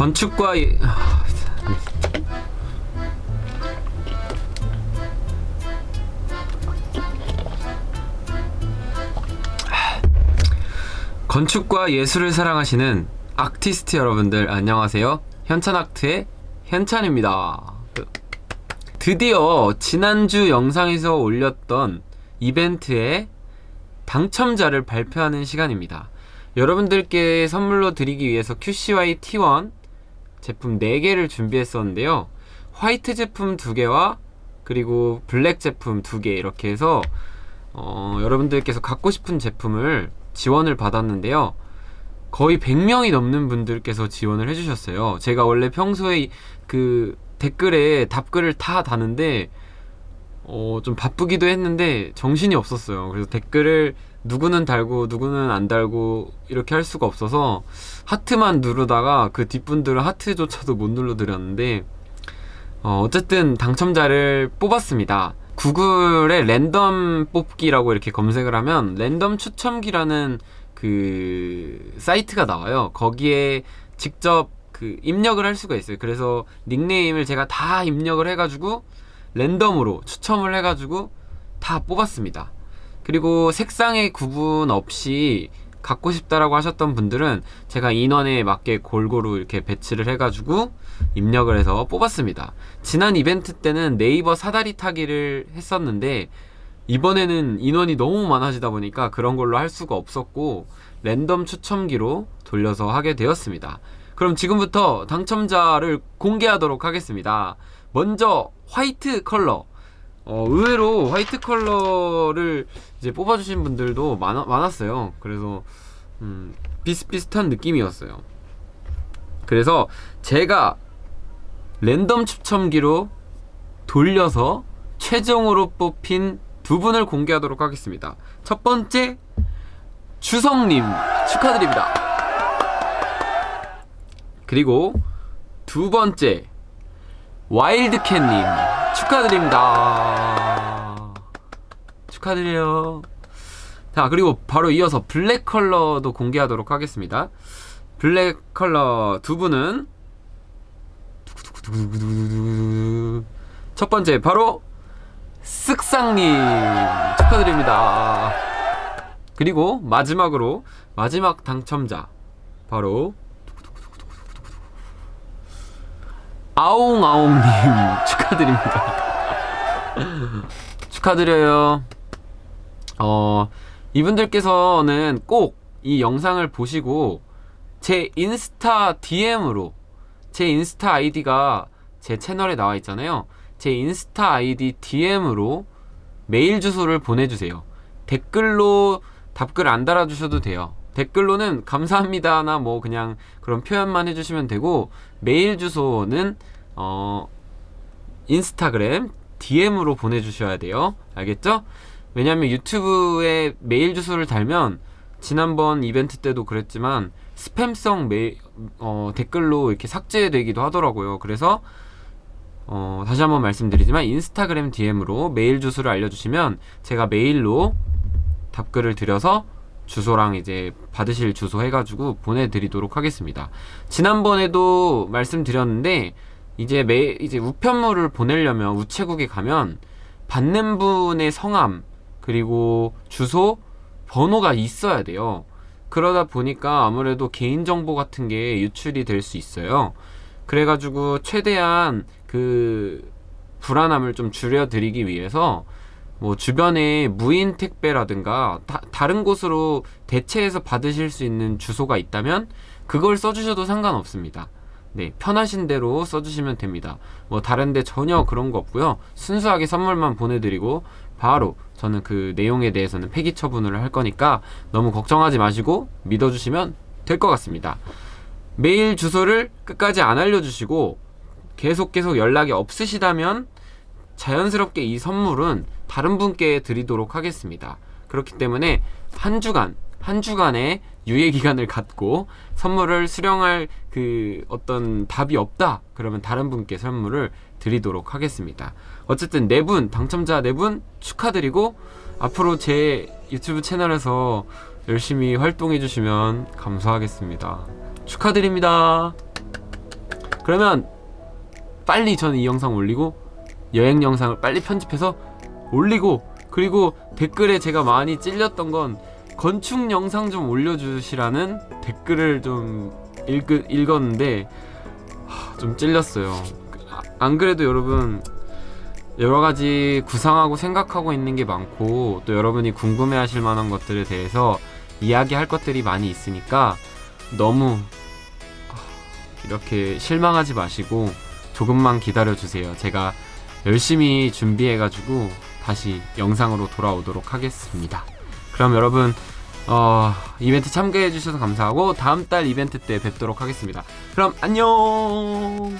건축과 예... 아, 건축과 예술을 사랑하시는 아티스트 여러분들 안녕하세요. 현찬아트의 현찬입니다. 드디어 지난주 영상에서 올렸던 이벤트의 당첨자를 발표하는 시간입니다. 여러분들께 선물로 드리기 위해서 QCY T1 제품 4개를 준비했었는데요. 화이트 제품 2개와 그리고 블랙 제품 2개 이렇게 해서 어, 여러분들께서 갖고 싶은 제품을 지원을 받았는데요. 거의 100명이 넘는 분들께서 지원을 해주셨어요. 제가 원래 평소에 그 댓글에 답글을 다 다는데 어, 좀 바쁘기도 했는데 정신이 없었어요. 그래서 댓글을 누구는 달고 누구는 안 달고 이렇게 할 수가 없어서 하트만 누르다가 그 뒷분들은 하트조차도 못 눌러드렸는데 어, 어쨌든 당첨자를 뽑았습니다. 구글에 랜덤 뽑기라고 이렇게 검색을 하면 랜덤 추첨기라는 그 사이트가 나와요. 거기에 직접 그 입력을 할 수가 있어요. 그래서 닉네임을 제가 다 입력을 해가지고 랜덤으로 추첨을 해가지고 다 뽑았습니다. 그리고 색상의 구분 없이 갖고 싶다라고 하셨던 분들은 제가 인원에 맞게 골고루 이렇게 배치를 해가지고 입력을 해서 뽑았습니다. 지난 이벤트 때는 네이버 사다리 타기를 했었는데 이번에는 인원이 너무 많아지다 보니까 그런 걸로 할 수가 없었고 랜덤 추첨기로 돌려서 하게 되었습니다 그럼 지금부터 당첨자를 공개하도록 하겠습니다. 먼저 화이트 컬러. 어, 의외로 화이트 컬러를 이제 뽑아주신 분들도 많아, 많았어요. 그래서 음, 비슷비슷한 느낌이었어요. 그래서 제가 랜덤 추첨기로 돌려서 최종으로 뽑힌 두 분을 공개하도록 하겠습니다. 첫 번째 주성님. 축하드립니다 그리고 두 번째 와일드캣님. 축하드립니다. 축하드려요. 자 그리고 바로 이어서 블랙 컬러도 공개하도록 하겠습니다. 블랙 컬러 두 분은 첫 번째 바로 쓱상님. 축하드립니다. 그리고 마지막으로 마지막 당첨자 바로 아웅아웅님 축하드립니다. 축하드려요. 어 이분들께서는 꼭 이 영상을 보시고 제 인스타 DM으로 제 인스타 아이디가 제 채널에 나와 있잖아요. 제 인스타 아이디 DM으로 메일 주소를 보내주세요. 댓글로 답글 안 달아주셔도 돼요 댓글로는 감사합니다나 뭐 그냥 그런 표현만 해주시면 되고 메일 주소는 어 인스타그램 DM으로 보내주셔야 돼요 알겠죠? 왜냐면 유튜브에 메일 주소를 달면 지난번 이벤트 때도 그랬지만 스팸성 메일 어, 댓글로 이렇게 삭제되기도 하더라고요 그래서 어, 다시 한번 말씀드리지만 인스타그램 DM으로 메일 주소를 알려주시면 제가 메일로 답글을 드려서 주소랑 이제 받으실 주소 해가지고 보내드리도록 하겠습니다. 지난번에도 말씀드렸는데 이제 매 이제 우편물을 보내려면 우체국에 가면 받는 분의 성함 그리고 주소 번호가 있어야 돼요. 그러다 보니까 아무래도 개인정보 같은 게 유출이 될 수 있어요. 그래가지고 최대한 그 불안함을 좀 줄여드리기 위해서 뭐 주변에 무인 택배라든가 다, 다른 곳으로 대체해서 받으실 수 있는 주소가 있다면 그걸 써주셔도 상관없습니다. 네 편하신 대로 써주시면 됩니다. 뭐 다른데 전혀 그런 거 없고요. 순수하게 선물만 보내드리고 바로 저는 그 내용에 대해서는 폐기 처분을 할 거니까 너무 걱정하지 마시고 믿어주시면 될 것 같습니다. 메일 주소를 끝까지 안 알려주시고 계속 계속 연락이 없으시다면 자연스럽게 이 선물은 다른 분께 드리도록 하겠습니다. 그렇기 때문에 한 주간 한 주간의 유예 기간을 갖고 선물을 수령할 그 어떤 답이 없다 그러면 다른 분께 선물을 드리도록 하겠습니다. 어쨌든 네 분 당첨자 네 분 축하드리고 앞으로 제 유튜브 채널에서 열심히 활동해 주시면 감사하겠습니다. 축하드립니다. 그러면 빨리 저는 이 영상 올리고 여행 영상을 빨리 편집해서 올리고 그리고 댓글에 제가 많이 찔렸던 건 건축 영상 좀 올려주시라는 댓글을 좀 읽, 읽었는데 하, 좀 찔렸어요. 아, 안 그래도 여러분 여러 가지 구상하고 생각하고 있는 게 많고 또 여러분이 궁금해 하실 만한 것들에 대해서 이야기할 것들이 많이 있으니까 너무 아, 이렇게 실망하지 마시고 조금만 기다려 주세요. 제가 열심히 준비해가지고 다시 영상으로 돌아오도록 하겠습니다. 그럼 여러분 어, 이벤트 참가해 주셔서 감사하고 다음 달 이벤트 때 뵙도록 하겠습니다. 그럼 안녕.